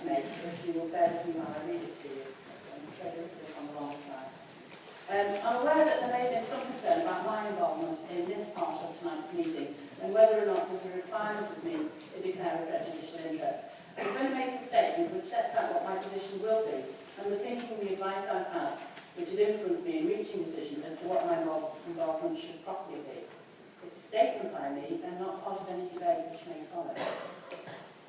to make, if you will bear with me while I read it to you. I'm afraid I put on the wrong side. Um, I'm aware that there may be some concern about my involvement in this part of tonight's meeting and whether or not there's a requirement of me to declare a prejudicial interest. I'm going to make a statement which sets out what my position will be and the thinking and the advice I've had which has influenced me in reaching a decision as to what my involvement should properly be. It's a statement by me and not part of any debate which may follow.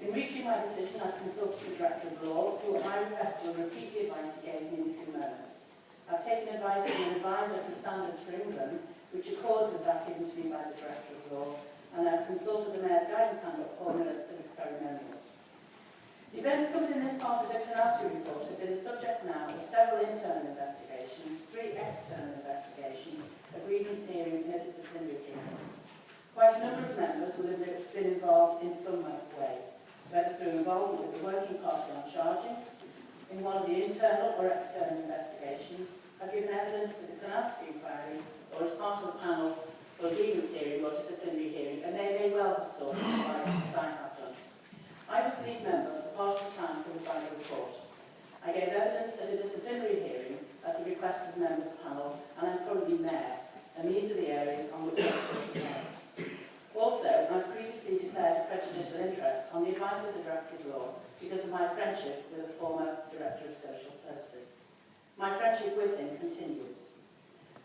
In reaching my decision, I consulted the Director of Law, who at my request will repeat the advice he gave me in few moments. I've taken advice from an advisor for Standards for England, which accords with that given to me by the Director of Law, and I've consulted the Mayor's Guidance Handbook formula at civic ceremonial. The events covered in this part of the Klonowski report have been the subject now of several internal investigations, three external investigations, a grievance hearing and a disciplinary hearing. Quite a number of members will have been involved in some way, whether through involvement with the working party on charging, in one of the internal or external investigations, have given evidence to the Klonowski inquiry, or as part of the panel for grievance hearing or disciplinary hearing, and they may well have sought advice as I have done. I was lead member part of the time by the report. I gave evidence at a disciplinary hearing at the request of the members panel, and I'm currently mayor, and these are the areas on which I. Also, I previously declared a prejudicial interest on the advice of the Director of Law because of my friendship with the former Director of Social Services. My friendship with him continues.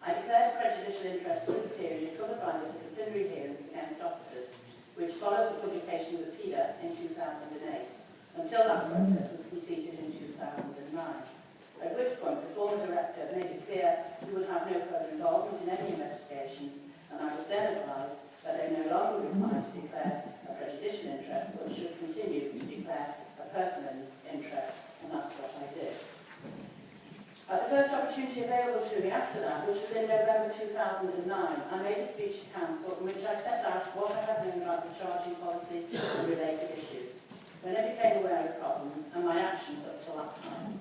I declared a prejudicial interest through the period covered by the disciplinary hearings against officers, which followed the publication of the PIDA in 2008 until that process was completed in 2009, at which point the former director made it clear he would have no further involvement in any investigations, and I was then advised that they no longer required to declare a prejudicial interest but should continue to declare a personal interest, and that's what I did. At the first opportunity available to me after that, which was in November 2009, I made a speech to Council in which I set out what I had known about the charging policy and related issues, when I became aware of problems and my actions up till that time.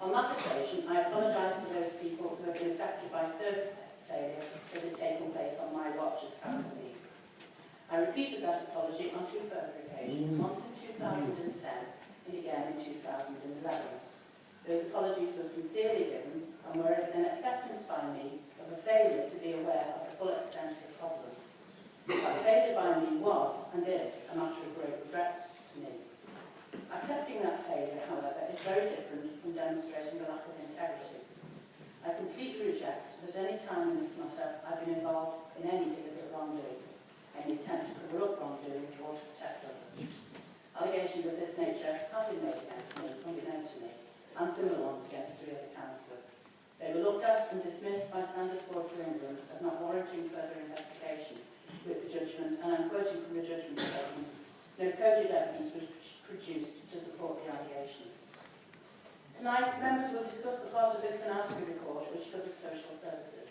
On that occasion, I apologised to those people who had been affected by service failure that had taken place on my watch as company. I repeated that apology on two further occasions, mm. once in any attempt to up wrongdoing or to protect others. Allegations of this nature have been made against me, to me, and similar ones against three other councillors. They were looked at and dismissed by Standards Board for England as not warranting further investigation, with the judgment, and I'm quoting from the judgment statement, no cogent evidence was produced to support the allegations. Tonight, members will discuss the part of the Klonowski report which covers social services.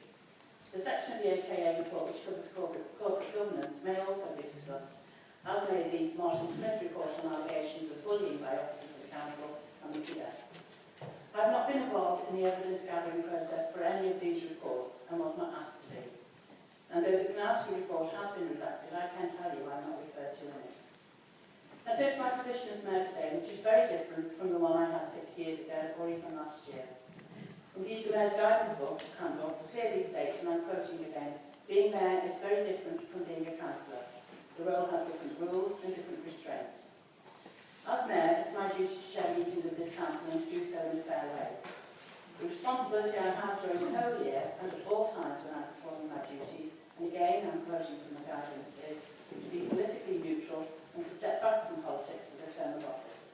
The section of the AKA report which covers corporate, corporate governance may also be discussed, as may the Martin Smith report on allegations of bullying by officers of the Council and the PIDA. I have not been involved in the evidence gathering process for any of these reports and was not asked to be. And though the Klonowski report has been redacted, I can tell you I'm not referred to in it. I so my position as Mayor today, which is very different from the one I had six years ago or even last year. Indeed, whereas guidance book and handbook clearly states, and I'm quoting again, being mayor is very different from being a councillor. The role has different rules and different restraints. As mayor, it's my duty to share meetings with this council and to do so in a fair way. The responsibility I have during the whole year and at all times when I'm performing my duties, and again I'm quoting from the guidance, is to be politically neutral and to step back from politics and the term of office.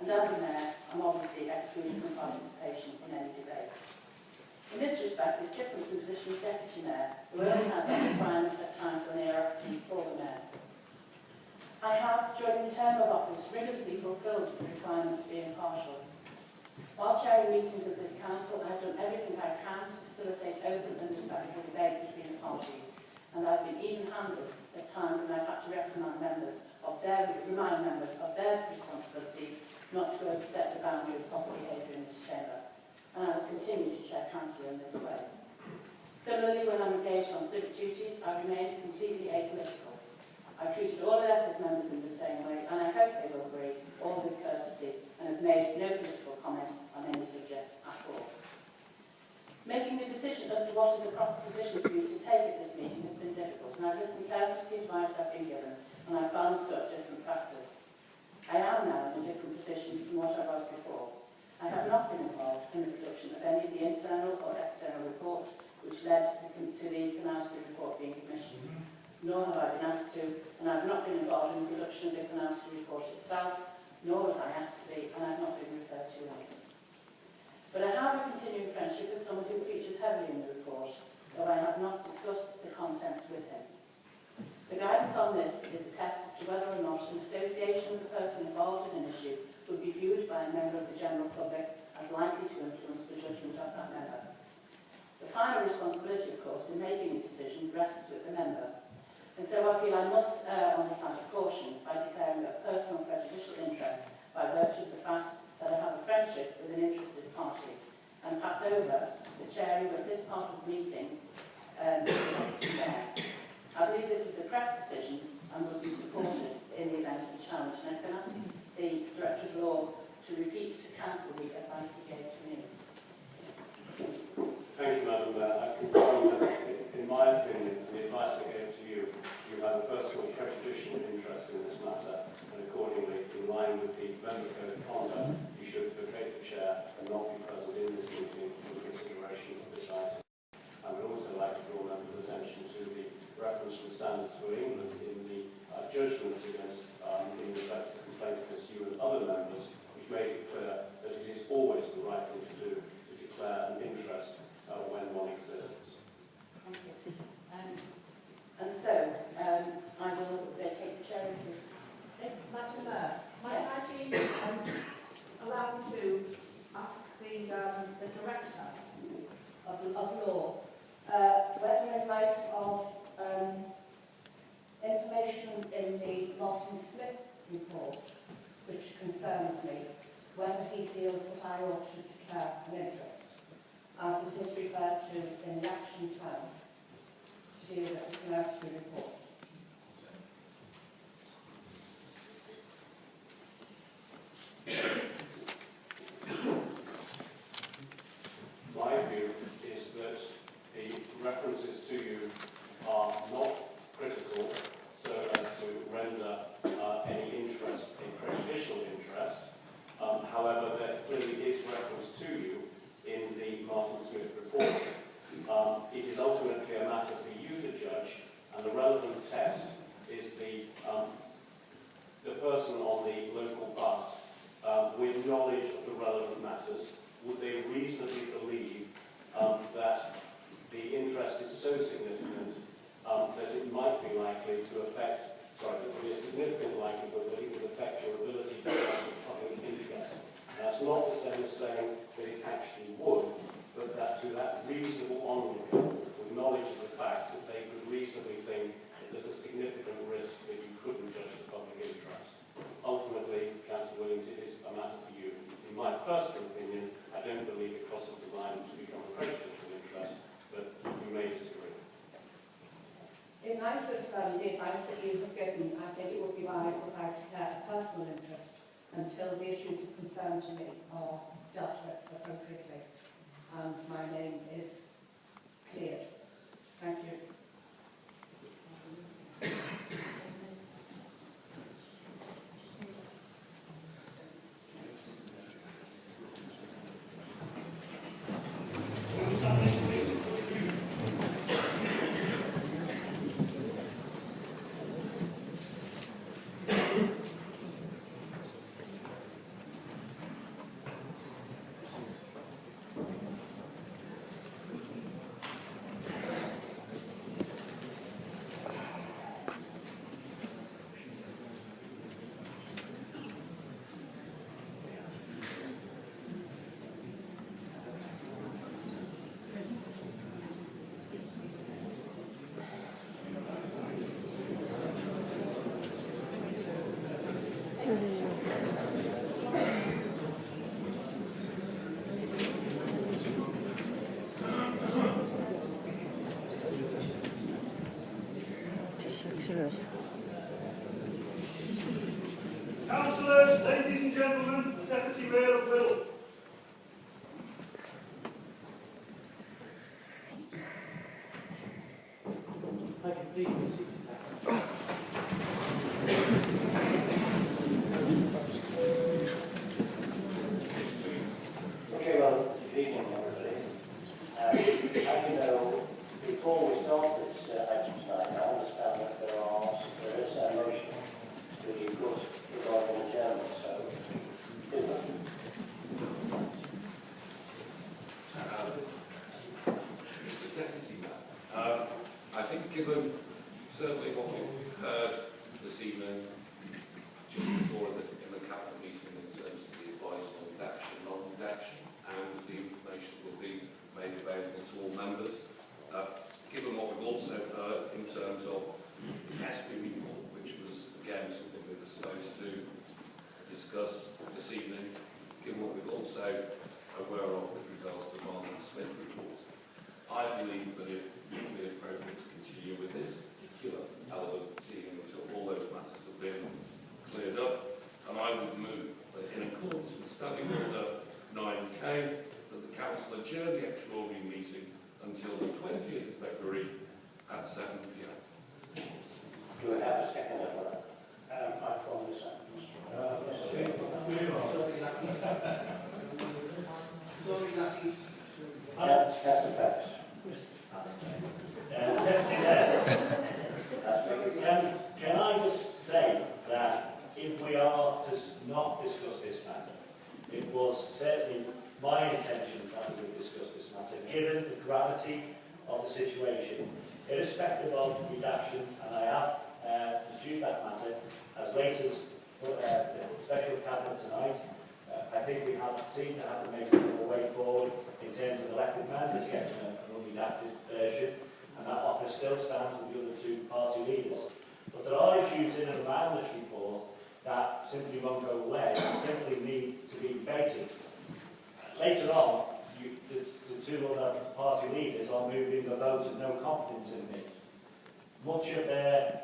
And as a mayor, I'm obviously excluded from participation in any debate. In this respect, it's different from the position of deputy mayor, who only has that requirement at times when they are acting for the mayor. I have, during the term of office, rigorously fulfilled the requirement to be impartial. While chairing meetings of this council, I have done everything I can to facilitate open and respectful debate between the parties, and I've been even-handed at times when I've had to reprimand members of their, remind members of their responsibilities not to overstep the boundary of proper behaviour in this chamber, and I will continue to chair council in this way. Similarly, when I'm engaged on civic duties, I remain completely apolitical. I've treated all elected members in the same way, and I hope they will agree, all with courtesy, and have made no political comment on any subject at all. Making the decision as to what is the proper position for you to take at this meeting has been difficult, and I've listened carefully to the advice I've been given, and I've balanced up different. I am now in a different position from what I was before. I have not been involved in the production of any of the internal or external reports which led to the, to the report being commissioned, mm-hmm. nor have I been asked to, and I've not been involved in the production of the Klonowski report itself, nor was I asked to be, and I've not been referred to either. But I have a continuing friendship with someone who features heavily in the report, though I have not discussed the contents with him. The guidance on this is the test as to whether or not an association with a person involved in an issue would be viewed by a member of the general public as likely to influence the judgment of that member. The final responsibility, of course, in making a decision rests with the member. And so I feel I must err on the side of caution by declaring a personal prejudicial interest by virtue of the fact that I have a friendship with an interested party and pass over the chairing of this part of the meeting um, to the chair. I believe this is the correct decision and will be supported in the event of a challenge. And I can ask the Director of Law to repeat to Council the advice he gave to me. Thank you, Madam Mayor. I confirm that, in my opinion, the advice I gave to you, you have a personal prejudicial interest in this matter, and accordingly, in line with the Member Code of Conduct, personal opinion, I don't believe it crosses the line to become a prejudicial interest, but you may disagree. In light of um, the advice that you have given, I think it would be wise if I declare a personal interest until the issues of concern to me are dealt with appropriately and my name is cleared. Thank you. Councillors. Councillors, ladies and gentlemen, this evening, given what we've also aware of with regards to the Martin Smith report. I believe that it would be appropriate to continue with this particular element until all those matters have been cleared up. And I would move that in accordance with Standing Order 9K, that the council adjourn the extraordinary meeting until the 20th of February at 7 p.m. Do we have a second of that? Um, I promise that, Mr. Yes, Councillor Phelps. Uh, Deputy Mayor, That's very can, can I just say that if we are to s- not discuss this matter, it was certainly my intention that we would discuss this matter, given the gravity of the situation, irrespective of redaction, and I have uh, pursued that matter as late as uh, the special cabinet tonight. Uh, I think we have seem to have to make a way forward in terms of elected members getting an unredacted version, and that offer still stands with the other two party leaders. But there are issues in and around this report that simply won't go away and simply need to be debated. Later on, the, the two other party leaders are moving a vote of no confidence in me. Much of their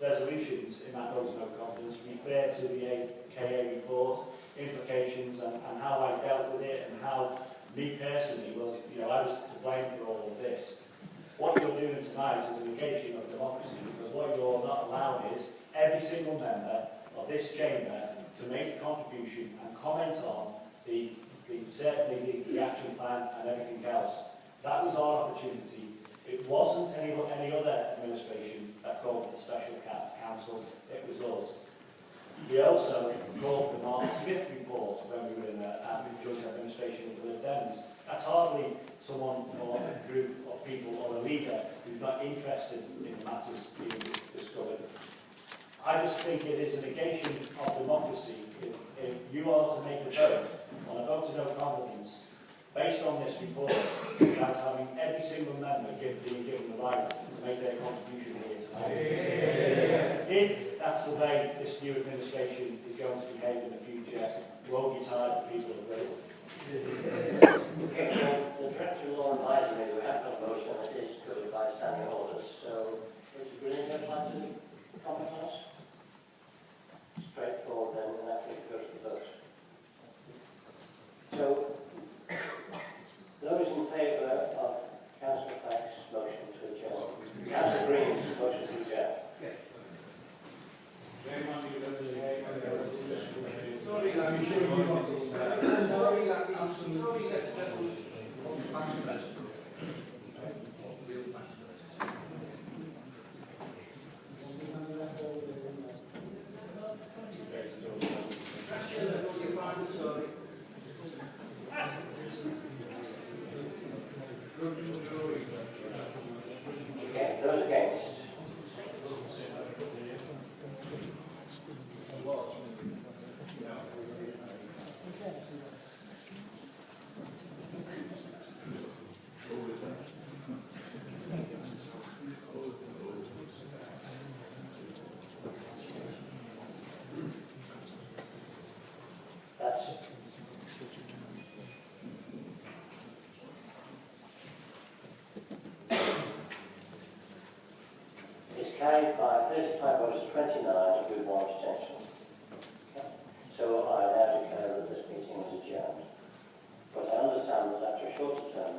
resolutions in that vote of no confidence refer to the AKA report, implications and, and how I dealt with it and how me personally was, you know, I was to blame for all of this. What you're doing tonight is a negation of democracy because what you're not allowing is every single member of this chamber to make a contribution and comment on the, the certainly the, the action plan and everything else. That was our opportunity. It wasn't any, any other administration that called for the special council, it was us. We also called the Martin Smith report when we were in uh, the a joint administration with the Lib Dems. That's hardly someone or a group of people or a leader who's not interested in matters being discovered. I just think it is a negation of democracy if, if you are to make a vote on a vote of no confidence based on this report without having every single member give, being given the right to make their contribution here tonight. If that's the way this new administration is going to behave in the future, we'll be tired of people of Okay, so the director of law advisory, we have got a motion it is covered by standing orders, so Mr. Green, would you like to comment it? Straightforward then, and that will go to the vote. So, those in favour Grazie. By 35 votes to 29 with one. Okay. So I now declare that this meeting is adjourned. But I understand that after a short adjournment, we will